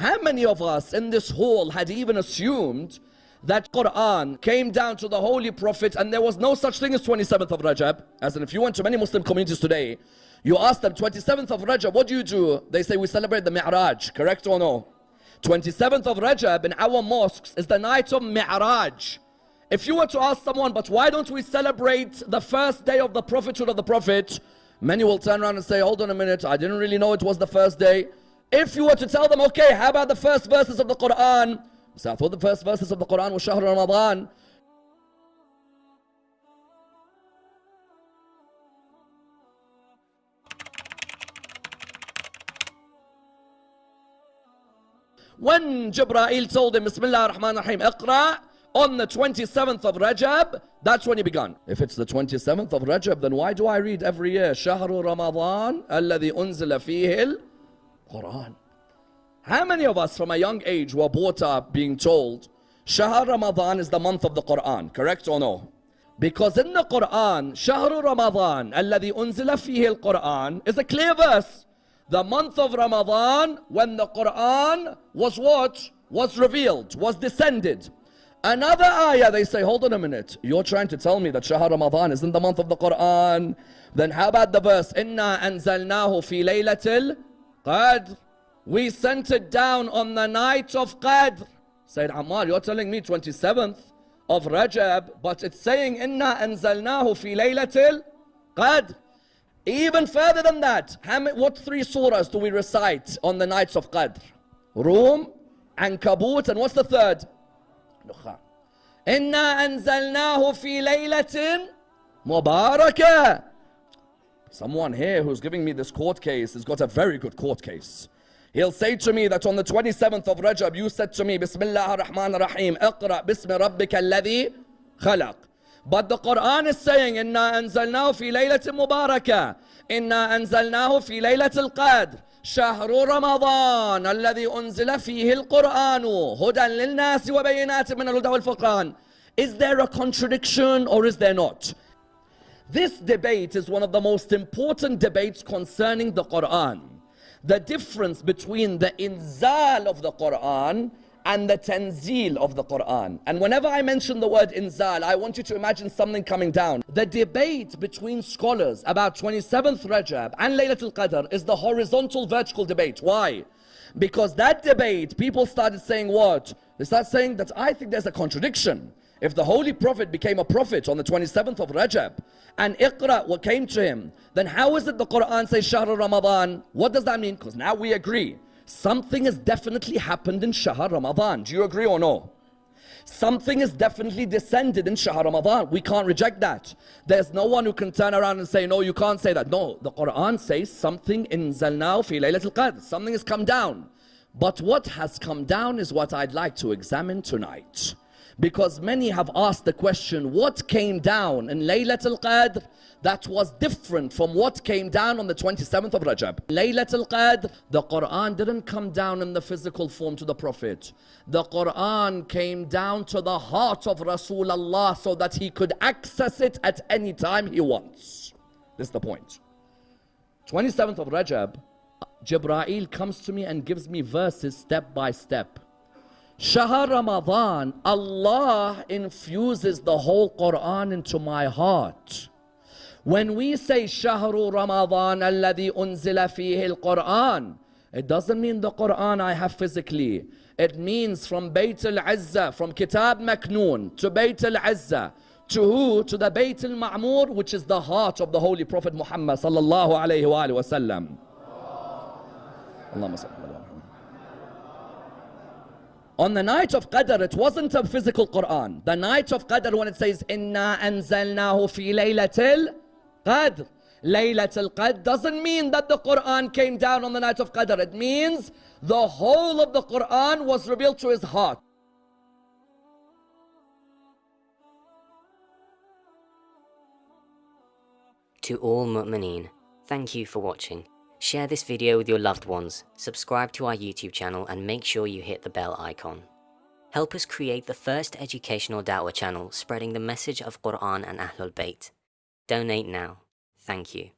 How many of us in this hall had even assumed that Quran came down to the Holy Prophet and there was no such thing as 27th of Rajab? As in, if you went to many Muslim communities today, you ask them, 27th of Rajab, what do you do? They say, we celebrate the Mi'raj, correct or no? 27th of Rajab in our mosques is the night of Mi'raj. If you were to ask someone, but why don't we celebrate the first day of the prophethood of the Prophet? Many will turn around and say, hold on a minute, I didn't really know it was the first day. If you were to tell them, okay, how about the first verses of the Quran? So I thought the first verses of the Quran was Shahr Ramadan. When Jibreel told him, Bismillah ar-Rahman ar-Rahim, Iqra, on the 27th of Rajab, that's when he began. If it's the 27th of Rajab, then why do I read every year? Shahru Ramadan, alladhi unzila fihi Quran. How many of us from a young age were brought up being told, Shahr Ramadan is the month of the Quran, correct or no? Because in the Quran, Shahru Ramadan, alladhi unzila fihi Quran, is a clear verse. The month of Ramadan, when the Quran was what? Was revealed, was descended. Another ayah, they say, hold on a minute. You're trying to tell me that Shahr Ramadan is in the month of the Quran. Then how about the verse, Inna anzalnahu fi laylatil Qadr. We sent it down on the night of Qadr. Sayed Ammar, you're telling me 27th of Rajab, but it's saying, Inna anzalnahu fi laylatil Qadr. Even further than that, what three surahs do we recite on the nights of Qadr? Rum, Ankabut, and what's the third? Dukhan. Inna anzalnahu fi laylatin مباركة Someone here who's giving me this court case has got a very good court case. He'll say to me that on the 27th of Rajab, you said to me, Bismillah ar-Rahman ar-Rahim, اقرأ باسم ربك الذي خلق. But the Quran is saying, إنا أنزلناه في ليلة مباركة. إنا أنزلناه في ليلة القدر. شهر رمضان الذي أنزل فيه القرآن هدى للناس وبينات من الهدى والفرقان Is there a contradiction or is there not? This debate is one of the most important debates concerning the Quran. The difference between the inzal of the Quran and the tanzil of the Quran. And whenever I mention the word inzal, I want you to imagine something coming down. The debate between scholars about 27th Rajab and Laylatul Qadr is the horizontal vertical debate. Why? Because that debate, people started saying what? They start saying that I think there's a contradiction. If the Holy Prophet became a prophet on the 27th of Rajab and Iqra what came to him, then how is it the Quran says Shahr Ramadan? What does that mean? Because now we agree something has definitely happened in Shahr Ramadan. Do you agree or no? Something is definitely descended in Shahr Ramadan. We can't reject that. There's no one who can turn around and say, no, you can't say that. No, the Quran says something in Zalnao fi Laylatul Qadr. Something has come down. But what has come down is what I'd like to examine tonight. Because many have asked the question, what came down in Laylatul Qadr that was different from what came down on the 27th of Rajab. Laylatul Qadr, the Quran didn't come down in the physical form to the Prophet. The Quran came down to the heart of Rasulullah so that he could access it at any time he wants. This is the point. 27th of Rajab, Jibreel comes to me and gives me verses step by step. Shahr Ramadan, Allah infuses the whole Quran into my heart. When we say Shahru Ramadan alladhi unzila fihi al-Quran, it doesn't mean the Quran I have physically. It means from Bayt al-Azza, from Kitab Maknoon to Bayt al-Azza, to who? To the Bayt al-Ma'mur, which is the heart of the Holy Prophet Muhammad sallallahu alayhi wa sallam. On the night of Qadr, it wasn't a physical Quran. The night of Qadr, when it says, Inna anzalnahu fi laylatil Qadr. Laylatul Qadr doesn't mean that the Quran came down on the night of Qadr. It means the whole of the Quran was revealed to his heart. To all mu'mineen, thank you for watching. Share this video with your loved ones, subscribe to our YouTube channel and make sure you hit the bell icon. Help us create the first educational da'wah channel spreading the message of Quran and Ahlul Bayt. Donate now. Thank you.